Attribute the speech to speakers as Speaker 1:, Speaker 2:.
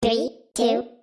Speaker 1: Three, two,